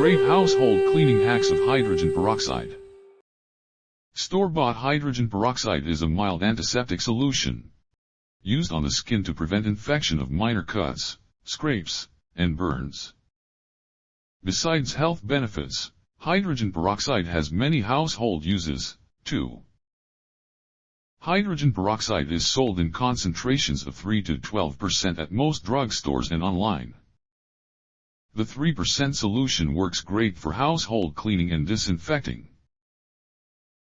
Great household cleaning hacks of hydrogen peroxide. Store-bought hydrogen peroxide is a mild antiseptic solution used on the skin to prevent infection of minor cuts, scrapes, and burns. Besides health benefits, hydrogen peroxide has many household uses, too. Hydrogen peroxide is sold in concentrations of 3 to 12% at most drugstores and online. The 3% solution works great for household cleaning and disinfecting.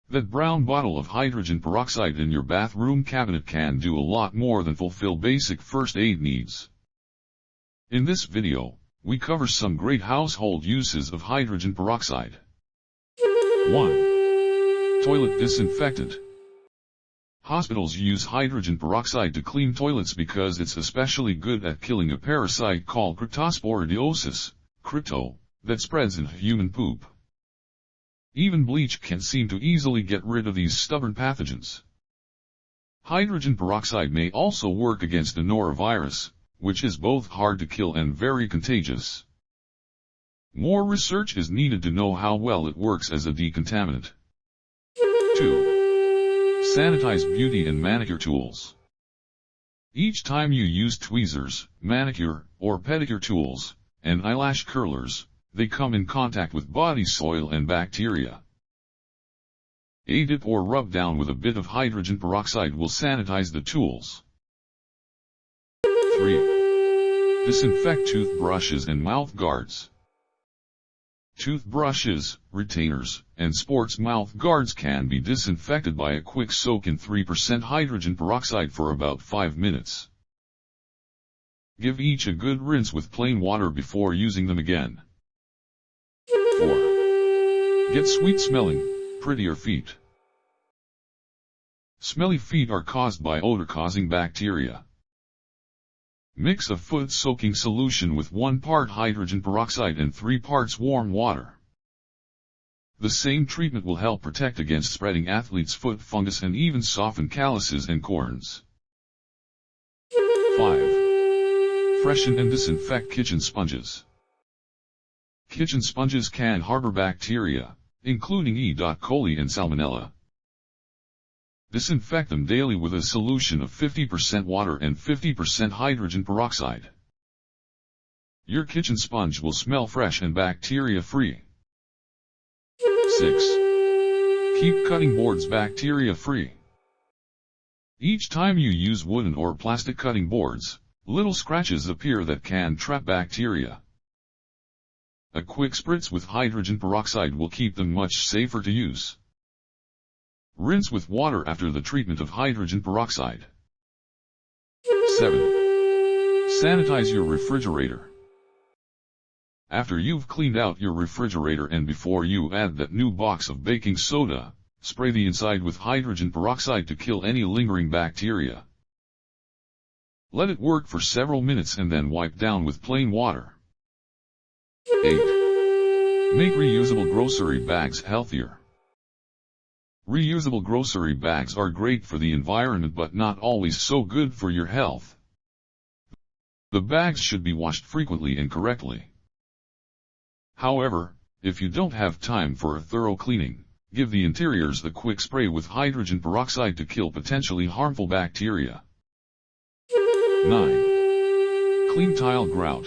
That brown bottle of hydrogen peroxide in your bathroom cabinet can do a lot more than fulfill basic first aid needs. In this video, we cover some great household uses of hydrogen peroxide. 1. Toilet disinfectant. Hospitals use hydrogen peroxide to clean toilets because it's especially good at killing a parasite called cryptosporidiosis, crypto, that spreads in human poop. Even bleach can seem to easily get rid of these stubborn pathogens. Hydrogen peroxide may also work against the norovirus, which is both hard to kill and very contagious. More research is needed to know how well it works as a decontaminant. 2. Sanitize beauty and manicure tools. Each time you use tweezers, manicure, or pedicure tools, and eyelash curlers, they come in contact with body soil and bacteria. A dip or rub down with a bit of hydrogen peroxide will sanitize the tools. 3. Disinfect toothbrushes and mouth guards. Toothbrushes, retainers, and sports mouth guards can be disinfected by a quick soak in 3% hydrogen peroxide for about 5 minutes. Give each a good rinse with plain water before using them again. 4. Get sweet smelling, prettier feet. Smelly feet are caused by odor-causing bacteria. Mix a foot-soaking solution with 1 part hydrogen peroxide and 3 parts warm water. The same treatment will help protect against spreading athlete's foot fungus and even soften calluses and corns. 5. Freshen and disinfect kitchen sponges. Kitchen sponges can harbor bacteria, including E. coli and Salmonella. Disinfect them daily with a solution of 50% water and 50% hydrogen peroxide. Your kitchen sponge will smell fresh and bacteria-free. 6. Keep cutting boards bacteria-free. Each time you use wooden or plastic cutting boards, little scratches appear that can trap bacteria. A quick spritz with hydrogen peroxide will keep them much safer to use. Rinse with water after the treatment of hydrogen peroxide. 7. Sanitize your refrigerator. After you've cleaned out your refrigerator and before you add that new box of baking soda, spray the inside with hydrogen peroxide to kill any lingering bacteria. Let it work for several minutes and then wipe down with plain water. 8. Make reusable grocery bags healthier. Reusable grocery bags are great for the environment but not always so good for your health. The bags should be washed frequently and correctly. However, if you don't have time for a thorough cleaning, give the interiors the quick spray with hydrogen peroxide to kill potentially harmful bacteria. 9. Clean tile grout.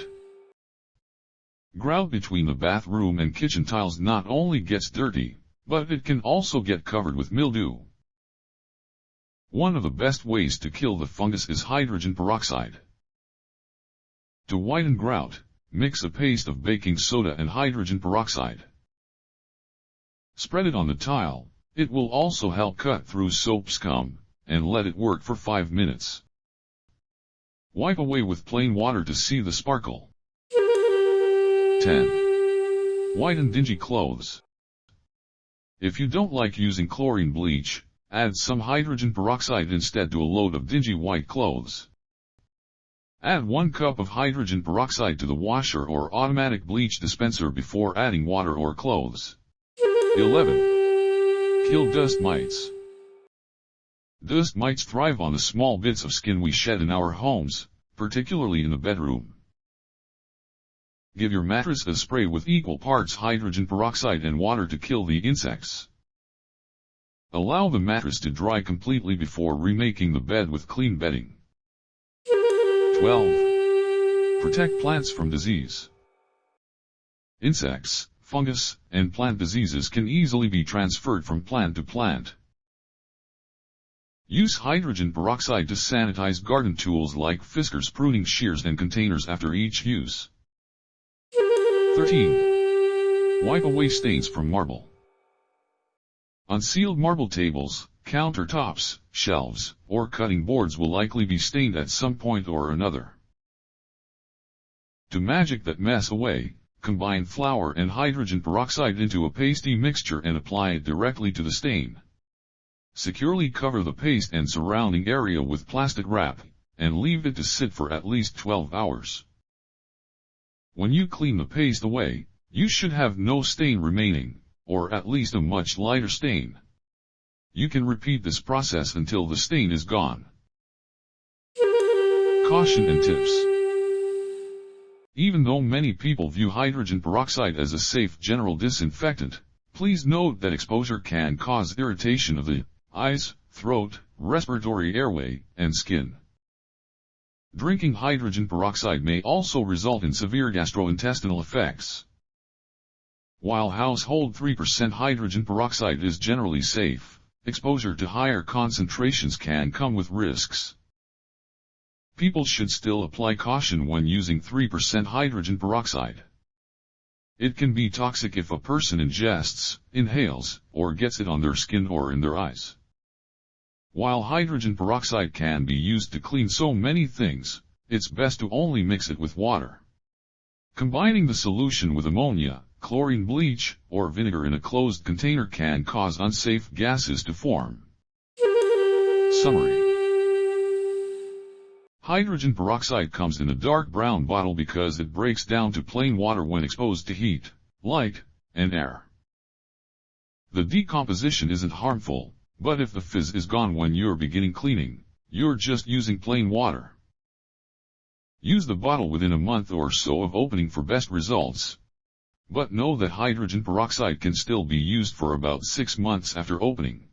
Grout between the bathroom and kitchen tiles not only gets dirty, but it can also get covered with mildew. One of the best ways to kill the fungus is hydrogen peroxide. To whiten grout, mix a paste of baking soda and hydrogen peroxide. Spread it on the tile, it will also help cut through soap scum, and let it work for 5 minutes. Wipe away with plain water to see the sparkle. 10. White and dingy clothes. If you don't like using chlorine bleach, add some hydrogen peroxide instead to a load of dingy white clothes. Add 1 cup of hydrogen peroxide to the washer or automatic bleach dispenser before adding water or clothes. 11. Kill dust mites. Dust mites thrive on the small bits of skin we shed in our homes, particularly in the bedroom. Give your mattress a spray with equal parts hydrogen peroxide and water to kill the insects. Allow the mattress to dry completely before remaking the bed with clean bedding. 12. Protect plants from disease. Insects, fungus, and plant diseases can easily be transferred from plant to plant. Use hydrogen peroxide to sanitize garden tools like fiskars pruning shears and containers after each use. 13. Wipe away stains from marble. Unsealed marble tables, countertops, shelves, or cutting boards will likely be stained at some point or another. To magic that mess away, combine flour and hydrogen peroxide into a pasty mixture and apply it directly to the stain. Securely cover the paste and surrounding area with plastic wrap, and leave it to sit for at least 12 hours. When you clean the paste away, you should have no stain remaining, or at least a much lighter stain. You can repeat this process until the stain is gone. Caution and tips. Even though many people view hydrogen peroxide as a safe general disinfectant, please note that exposure can cause irritation of the eyes, throat, respiratory airway, and skin. Drinking hydrogen peroxide may also result in severe gastrointestinal effects. While household 3% hydrogen peroxide is generally safe, exposure to higher concentrations can come with risks. People should still apply caution when using 3% hydrogen peroxide. It can be toxic if a person ingests, inhales, or gets it on their skin or in their eyes. While hydrogen peroxide can be used to clean so many things, it's best to only mix it with water. Combining the solution with ammonia, chlorine bleach, or vinegar in a closed container can cause unsafe gases to form. Summary Hydrogen peroxide comes in a dark brown bottle because it breaks down to plain water when exposed to heat, light, and air. The decomposition isn't harmful, but if the fizz is gone when you're beginning cleaning, you're just using plain water. Use the bottle within a month or so of opening for best results. But know that hydrogen peroxide can still be used for about 6 months after opening.